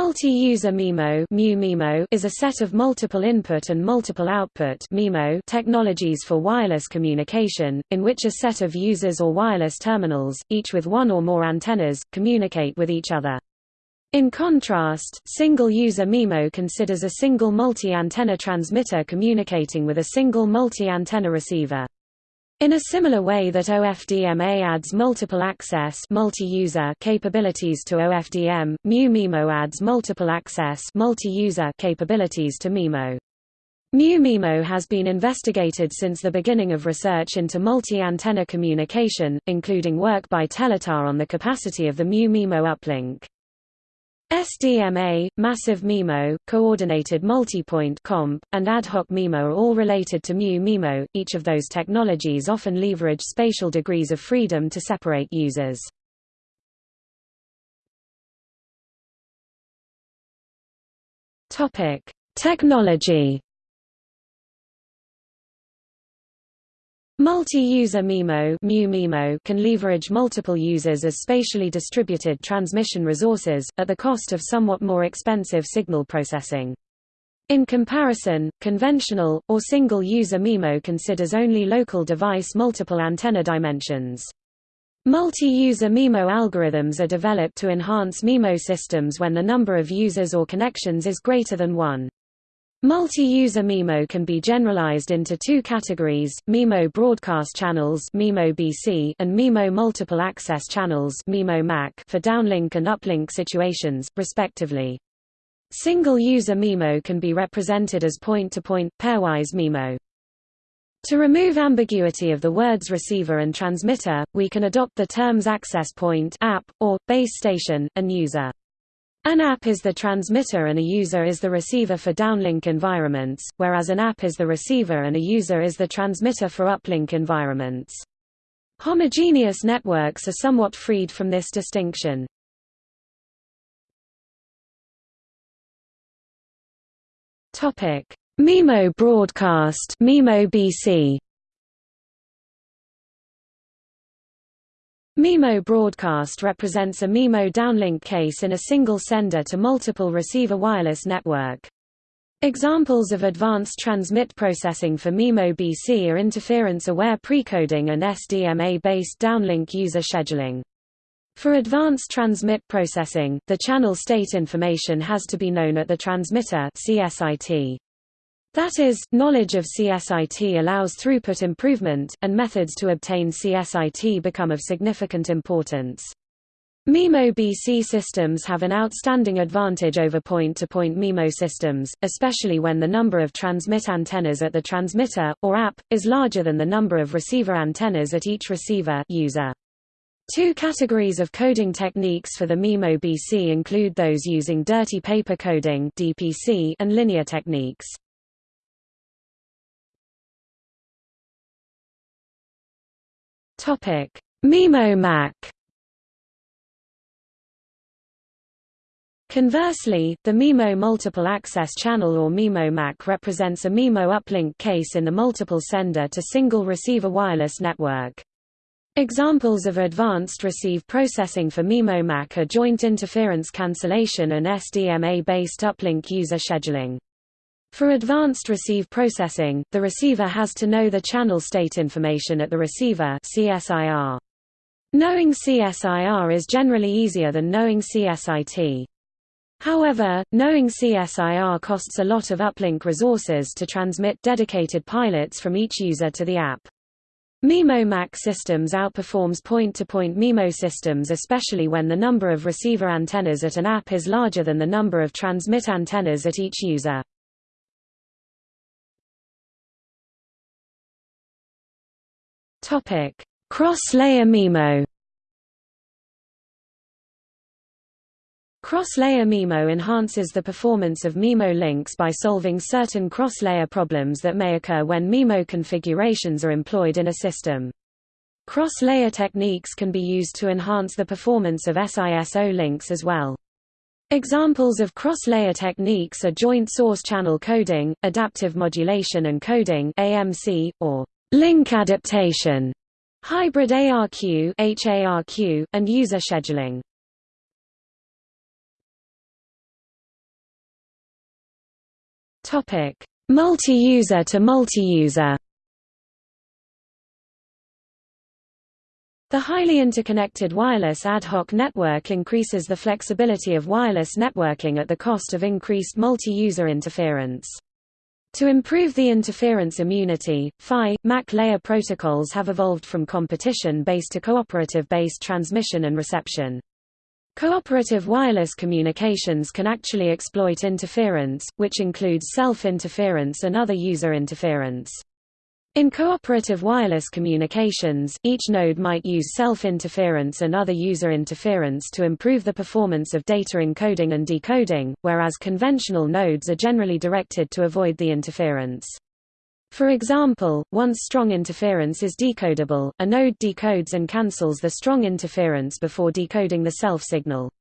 Multi-user MIMO is a set of multiple input and multiple output technologies for wireless communication, in which a set of users or wireless terminals, each with one or more antennas, communicate with each other. In contrast, single-user MIMO considers a single multi-antenna transmitter communicating with a single multi-antenna receiver. In a similar way that OFDMA adds multiple access multi-user capabilities to OFDM, MU-MIMO adds multiple access multi-user capabilities to MIMO. MU-MIMO has been investigated since the beginning of research into multi-antenna communication, including work by Telatar on the capacity of the MU-MIMO uplink. SDMA, Massive MIMO, Coordinated Multipoint COMP, and Ad hoc MIMO are all related to MU-MIMO. Each of those technologies often leverage spatial degrees of freedom to separate users. Topic: Technology Multi-user MIMO can leverage multiple users as spatially distributed transmission resources, at the cost of somewhat more expensive signal processing. In comparison, conventional, or single-user MIMO considers only local device multiple antenna dimensions. Multi-user MIMO algorithms are developed to enhance MIMO systems when the number of users or connections is greater than one. Multi-user MIMO can be generalized into two categories, MIMO broadcast channels MIMO BC and MIMO multiple access channels MIMO MAC for downlink and uplink situations, respectively. Single-user MIMO can be represented as point-to-point, -point, pairwise MIMO. To remove ambiguity of the words receiver and transmitter, we can adopt the terms access point app, or, base station, and user. An app is the transmitter and a user is the receiver for downlink environments, whereas an app is the receiver and a user is the transmitter for uplink environments. Homogeneous networks are somewhat freed from this distinction. Topic: MIMO broadcast MIMO BC MIMO broadcast represents a MIMO downlink case in a single sender to multiple receiver wireless network. Examples of advanced transmit processing for MIMO BC are interference-aware precoding and SDMA-based downlink user scheduling. For advanced transmit processing, the channel state information has to be known at the transmitter CSIT. That is, knowledge of CSIT allows throughput improvement, and methods to obtain CSIT become of significant importance. MIMO BC systems have an outstanding advantage over point-to-point -point MIMO systems, especially when the number of transmit antennas at the transmitter, or app, is larger than the number of receiver antennas at each receiver user. Two categories of coding techniques for the MIMO BC include those using dirty paper coding and linear techniques. Topic: MIMO MAC. Conversely, the MIMO multiple access channel or MIMO MAC represents a MIMO uplink case in the multiple sender to single receiver wireless network. Examples of advanced receive processing for MIMO MAC are joint interference cancellation and SDMA-based uplink user scheduling. For advanced receive processing, the receiver has to know the channel state information at the receiver CSIR. Knowing CSIR is generally easier than knowing CSIT. However, knowing CSIR costs a lot of uplink resources to transmit dedicated pilots from each user to the app. MIMO MAC systems outperforms point-to-point -point MIMO systems especially when the number of receiver antennas at an app is larger than the number of transmit antennas at each user. Topic: Cross-layer MIMO. Cross-layer MIMO enhances the performance of MIMO links by solving certain cross-layer problems that may occur when MIMO configurations are employed in a system. Cross-layer techniques can be used to enhance the performance of SISO links as well. Examples of cross-layer techniques are joint source channel coding, adaptive modulation and coding AMC, or link adaptation, hybrid ARQ, HARQ, and user scheduling. Topic: Multi-user to multi-user The highly interconnected wireless ad hoc network increases the flexibility of wireless networking at the cost of increased multi-user interference. To improve the interference immunity, PHY, MAC layer protocols have evolved from competition-based to cooperative-based transmission and reception. Cooperative wireless communications can actually exploit interference, which includes self-interference and other user interference. In cooperative wireless communications, each node might use self-interference and other user interference to improve the performance of data encoding and decoding, whereas conventional nodes are generally directed to avoid the interference. For example, once strong interference is decodable, a node decodes and cancels the strong interference before decoding the self signal.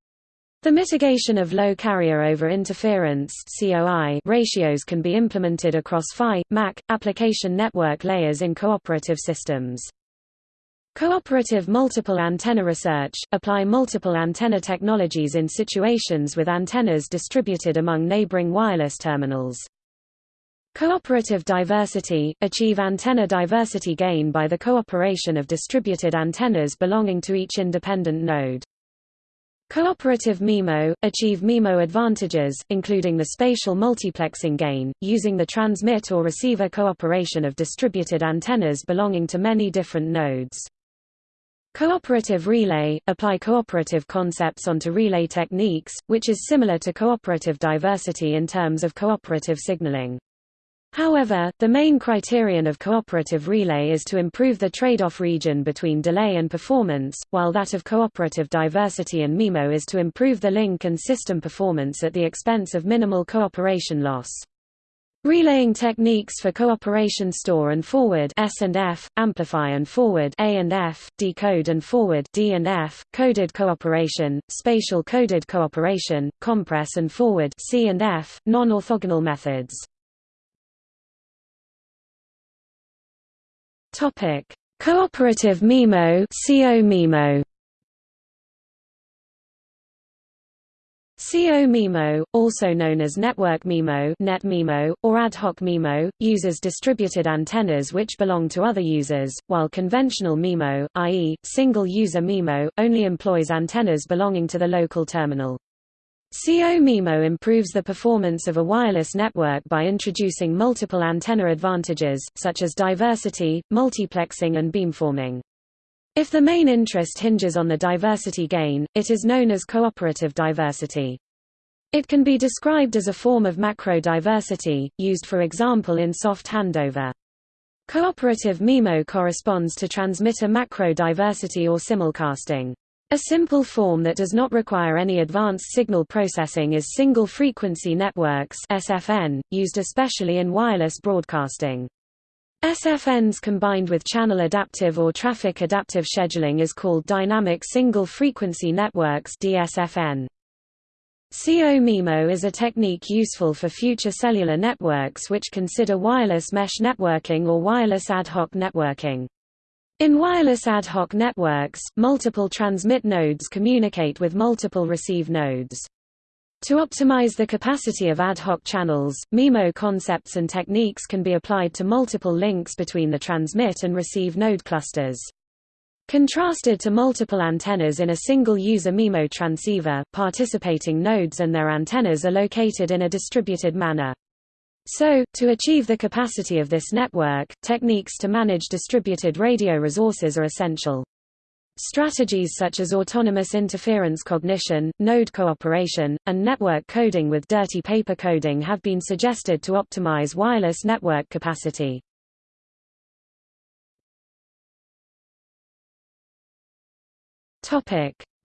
The mitigation of low carrier over interference (COI) ratios can be implemented across PHY, MAC, application network layers in cooperative systems. Cooperative multiple antenna research – apply multiple antenna technologies in situations with antennas distributed among neighboring wireless terminals. Cooperative diversity – achieve antenna diversity gain by the cooperation of distributed antennas belonging to each independent node. Cooperative MIMO – achieve MIMO advantages, including the spatial multiplexing gain, using the transmit or receiver cooperation of distributed antennas belonging to many different nodes. Cooperative relay – apply cooperative concepts onto relay techniques, which is similar to cooperative diversity in terms of cooperative signaling. However, the main criterion of cooperative relay is to improve the trade-off region between delay and performance, while that of cooperative diversity and MIMO is to improve the link and system performance at the expense of minimal cooperation loss. Relaying techniques for cooperation store and forward S and F, amplify and forward A and F, decode and forward D and F, coded cooperation, spatial coded cooperation, compress and forward C and F, non-orthogonal methods. Topic: Cooperative MIMO, CO MIMO. CO MIMO, also known as Network MIMO, Net MIMO, or Ad hoc MIMO, uses distributed antennas which belong to other users, while conventional MIMO, i.e., single-user MIMO, only employs antennas belonging to the local terminal. CO MIMO improves the performance of a wireless network by introducing multiple antenna advantages, such as diversity, multiplexing and beamforming. If the main interest hinges on the diversity gain, it is known as cooperative diversity. It can be described as a form of macro diversity, used for example in soft handover. Cooperative MIMO corresponds to transmitter macro diversity or simulcasting. A simple form that does not require any advanced signal processing is single-frequency networks SFN, used especially in wireless broadcasting. SFNs combined with channel adaptive or traffic adaptive scheduling is called dynamic single-frequency networks DSFN. CO-MIMO is a technique useful for future cellular networks which consider wireless mesh networking or wireless ad hoc networking. In wireless ad hoc networks, multiple transmit nodes communicate with multiple receive nodes. To optimize the capacity of ad hoc channels, MIMO concepts and techniques can be applied to multiple links between the transmit and receive node clusters. Contrasted to multiple antennas in a single-user MIMO transceiver, participating nodes and their antennas are located in a distributed manner. So, to achieve the capacity of this network, techniques to manage distributed radio resources are essential. Strategies such as autonomous interference cognition, node cooperation, and network coding with dirty paper coding have been suggested to optimize wireless network capacity.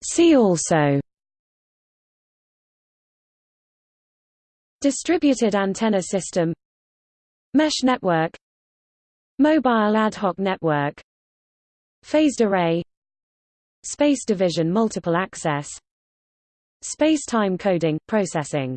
See also Distributed antenna system Mesh network Mobile ad hoc network Phased array Space division multiple access Space-time coding, processing